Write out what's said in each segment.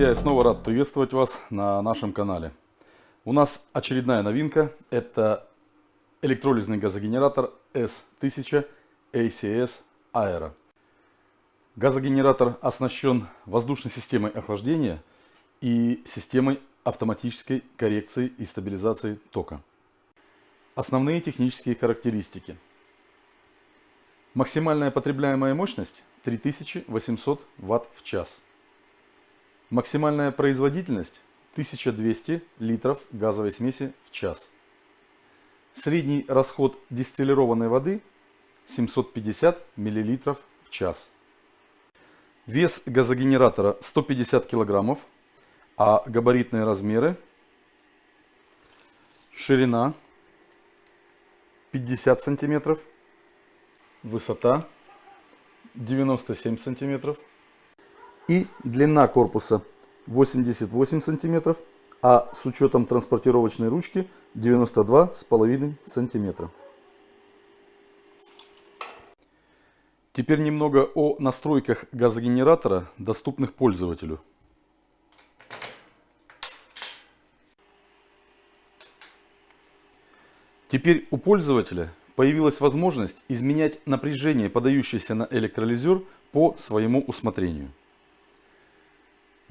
друзья, я снова рад приветствовать вас на нашем канале. У нас очередная новинка. Это электролизный газогенератор S1000 ACS Aero. Газогенератор оснащен воздушной системой охлаждения и системой автоматической коррекции и стабилизации тока. Основные технические характеристики. Максимальная потребляемая мощность 3800 Вт в час. Максимальная производительность 1200 литров газовой смеси в час. Средний расход дистиллированной воды 750 мл в час. Вес газогенератора 150 кг, а габаритные размеры ширина 50 сантиметров, высота 97 сантиметров и длина корпуса 88 сантиметров, а с учетом транспортировочной ручки 92,5 сантиметра. Теперь немного о настройках газогенератора, доступных пользователю. Теперь у пользователя появилась возможность изменять напряжение, подающееся на электролизер по своему усмотрению.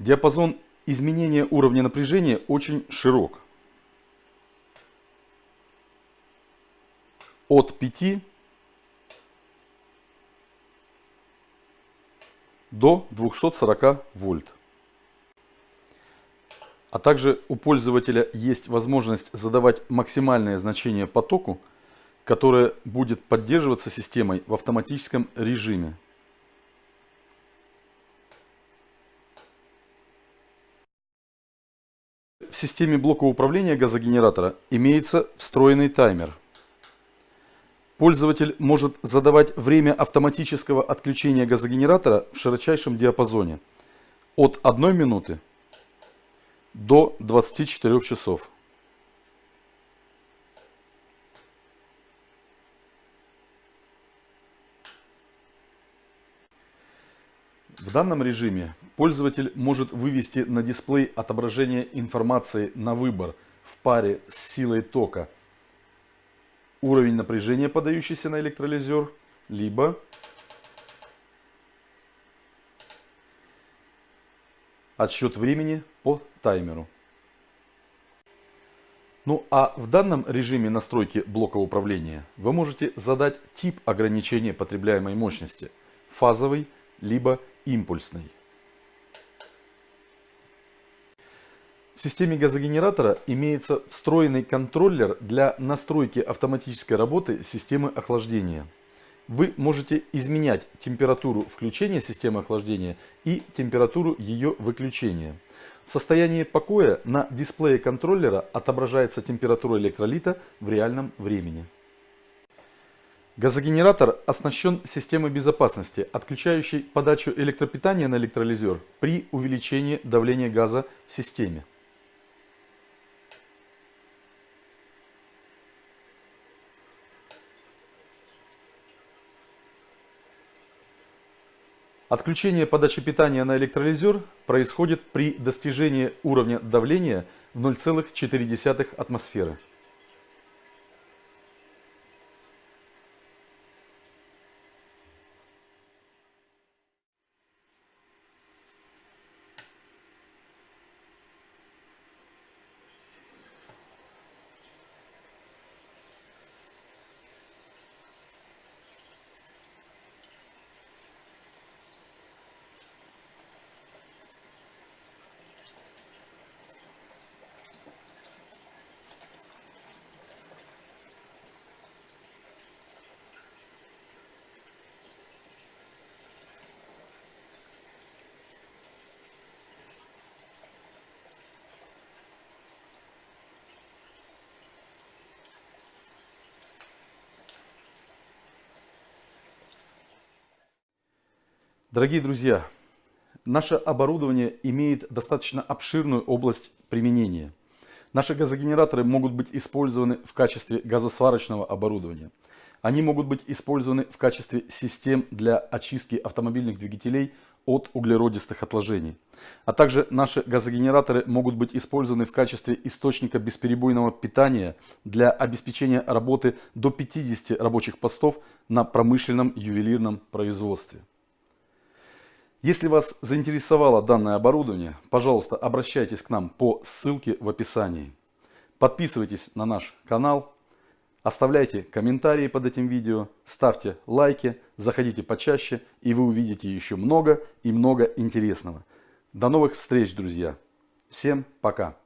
Диапазон изменения уровня напряжения очень широк. От 5 до 240 вольт. А также у пользователя есть возможность задавать максимальное значение потоку, которое будет поддерживаться системой в автоматическом режиме. В системе блока управления газогенератора имеется встроенный таймер. Пользователь может задавать время автоматического отключения газогенератора в широчайшем диапазоне от 1 минуты до 24 часов. В данном режиме пользователь может вывести на дисплей отображение информации на выбор в паре с силой тока уровень напряжения, подающийся на электролизер, либо отсчет времени по таймеру. Ну а в данном режиме настройки блока управления вы можете задать тип ограничения потребляемой мощности – фазовый, либо импульсный. В системе газогенератора имеется встроенный контроллер для настройки автоматической работы системы охлаждения. Вы можете изменять температуру включения системы охлаждения и температуру ее выключения. В состоянии покоя на дисплее контроллера отображается температура электролита в реальном времени. Газогенератор оснащен системой безопасности, отключающей подачу электропитания на электролизер при увеличении давления газа в системе. Отключение подачи питания на электролизер происходит при достижении уровня давления в 0,4 атмосферы. Дорогие друзья, наше оборудование имеет достаточно обширную область применения. Наши газогенераторы могут быть использованы в качестве газосварочного оборудования. Они могут быть использованы в качестве систем для очистки автомобильных двигателей от углеродистых отложений. А также наши газогенераторы могут быть использованы в качестве источника бесперебойного питания для обеспечения работы до 50 рабочих постов на промышленном ювелирном производстве. Если вас заинтересовало данное оборудование, пожалуйста, обращайтесь к нам по ссылке в описании. Подписывайтесь на наш канал, оставляйте комментарии под этим видео, ставьте лайки, заходите почаще, и вы увидите еще много и много интересного. До новых встреч, друзья. Всем пока.